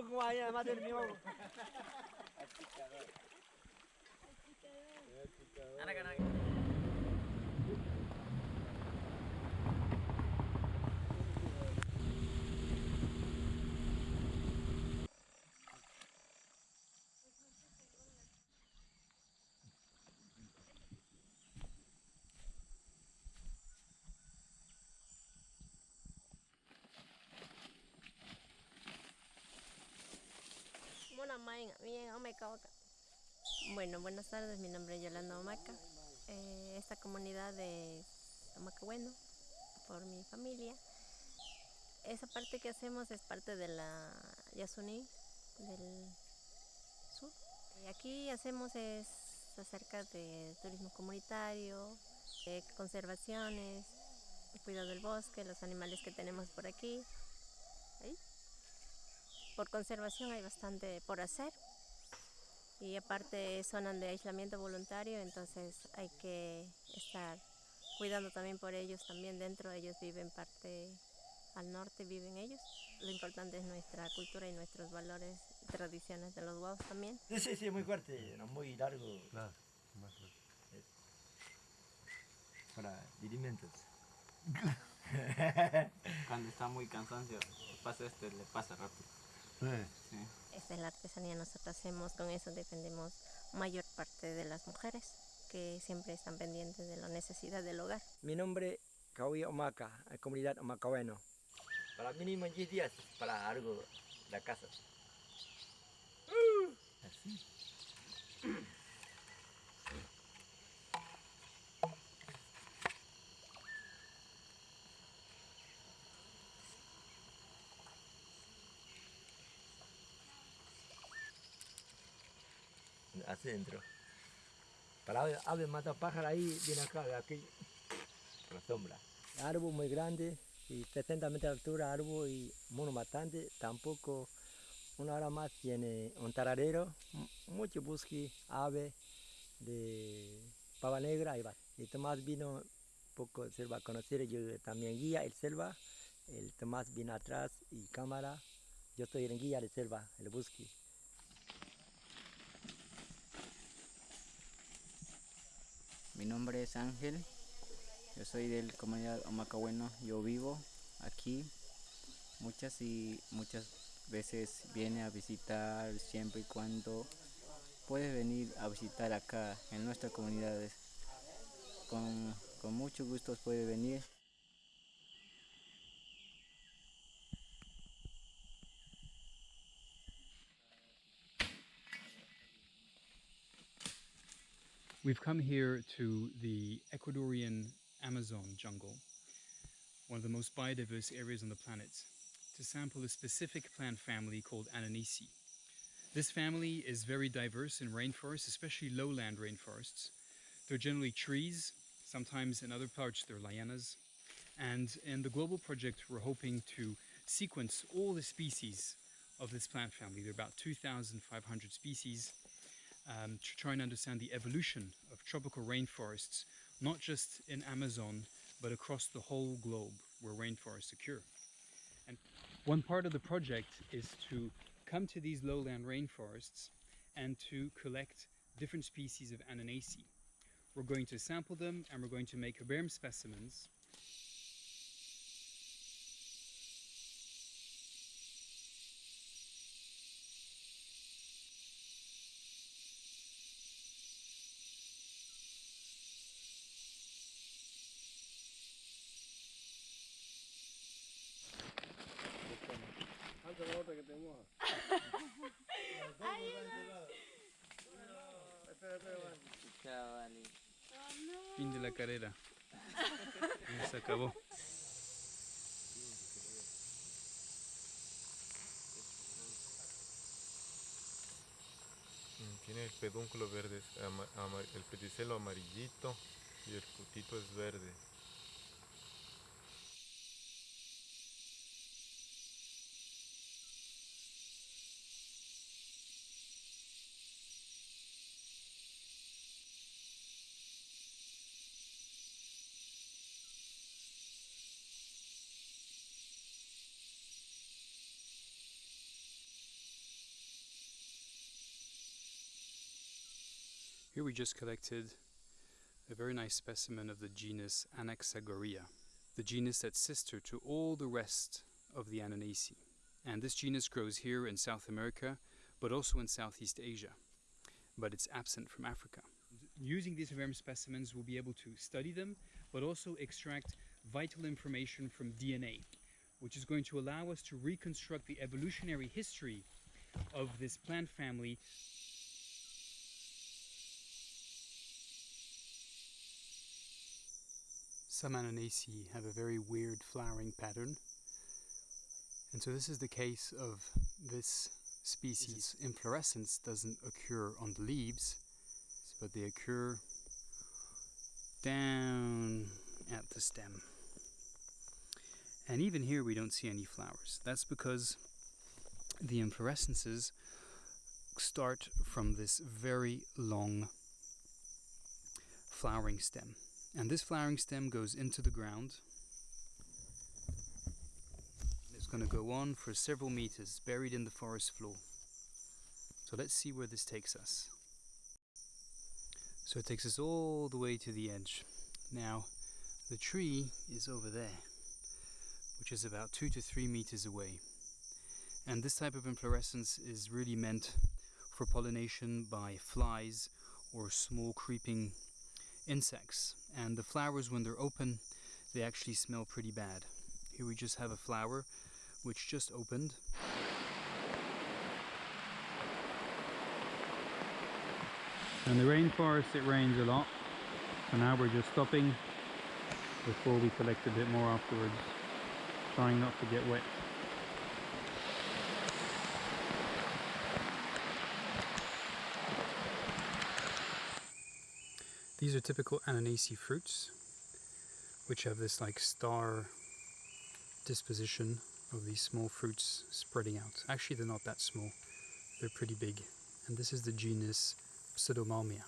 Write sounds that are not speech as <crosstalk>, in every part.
Look why I'm at the Oca. Bueno, buenas tardes, mi nombre es Yolanda Omaca. Eh, esta comunidad de Omacahueno, por mi familia. Esa parte que hacemos es parte de la Yasuní del sur. Aquí hacemos es acerca de turismo comunitario, de conservaciones, cuidado del bosque, los animales que tenemos por aquí. Por conservación hay bastante por hacer y aparte zonas de aislamiento voluntario, entonces hay que estar cuidando también por ellos, también dentro ellos viven parte al norte, viven ellos. Lo importante es nuestra cultura y nuestros valores y tradiciones de los guaos también. Sí, sí, sí, muy fuerte, no muy largo Claro, más claro. para dirimentos. Cuando está muy cansancio, pasa este, le pasa rápido. Sí. Esta es la artesanía nosotros hacemos, con eso defendemos mayor parte de las mujeres que siempre están pendientes de la necesidad del hogar. Mi nombre Kawi Omaka, comunidad Omacaweno. Para mínimo 10 días para algo la casa. Adentro. Para ave, ave mata pájaro ahí, viene acá, de aquí. Por la sombra. Árbol muy grande y 70 metros de altura, árbol y mono bastante. Tampoco una hora más tiene un taradero, mucho bosque, ave de pava negra y va. Y Tomás vino un poco selva a conocer, yo también guía el selva. El Tomás vino atrás y cámara. Yo estoy en guía de selva, el bosque. Mi nombre es Ángel, yo soy del comunidad Omacahueno, yo vivo aquí. Muchas y muchas veces viene a visitar siempre y cuando puede venir a visitar acá en nuestras comunidades. Con, con mucho gusto puede venir. We've come here to the Ecuadorian Amazon jungle, one of the most biodiverse areas on the planet, to sample a specific plant family called Annonaceae. This family is very diverse in rainforests, especially lowland rainforests. They're generally trees, sometimes in other parts they're lianas. And in the global project, we're hoping to sequence all the species of this plant family. There are about 2,500 species um, to try and understand the evolution of tropical rainforests, not just in Amazon, but across the whole globe where rainforests occur. And one part of the project is to come to these lowland rainforests and to collect different species of Annonaceae. We're going to sample them and we're going to make herbarium specimens Fin de la carrera. Se acabó. Ok. tiene el pedúnculo verde, el pedicelo amarillito y el frutito es verde. Here we just collected a very nice specimen of the genus Anaxagorea, the genus that's sister to all the rest of the Annonaceae. And this genus grows here in South America, but also in Southeast Asia, but it's absent from Africa. Using these herbarium specimens, we'll be able to study them, but also extract vital information from DNA, which is going to allow us to reconstruct the evolutionary history of this plant family Some Annonaceae have a very weird flowering pattern. And so this is the case of this species. Inflorescence doesn't occur on the leaves, but they occur down at the stem. And even here we don't see any flowers. That's because the inflorescences start from this very long flowering stem. And this flowering stem goes into the ground. It's going to go on for several meters, buried in the forest floor. So let's see where this takes us. So it takes us all the way to the edge. Now, the tree is over there, which is about two to three meters away. And this type of inflorescence is really meant for pollination by flies or small creeping insects. And the flowers, when they're open, they actually smell pretty bad. Here we just have a flower which just opened. In the rainforest it rains a lot, so now we're just stopping before we collect a bit more afterwards, trying not to get wet. These are typical Annonaceae fruits, which have this like star disposition of these small fruits spreading out. Actually, they're not that small, they're pretty big. And this is the genus Pseudomalmea.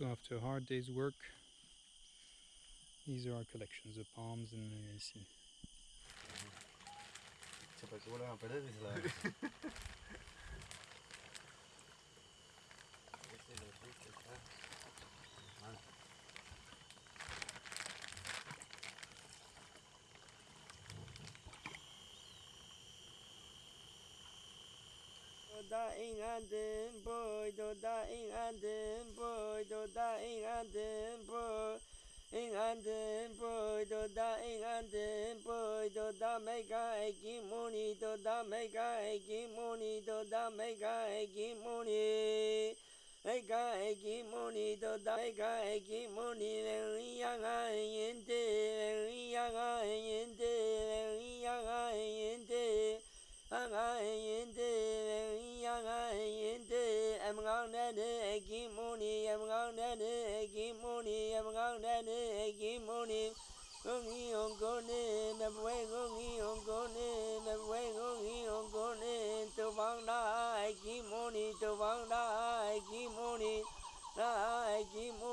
So after a hard day's work, these are our collections of palms and Annonaceae. <laughs> da ing an boy do da ing an boy do da ing an boy. Ing an den boy do da ing an boy do da mega egi muni do da mega egi muni do da mega egi muni Mega egi muni do da mega egi muni le yang a yin de le yang a yin de le yang a yin de ang em ngang ne ne egi muni Ngongi ongone me bwe ngongi ongone me bwe ngongi ongone to bang da egi muni to bang da egi muni da egi muni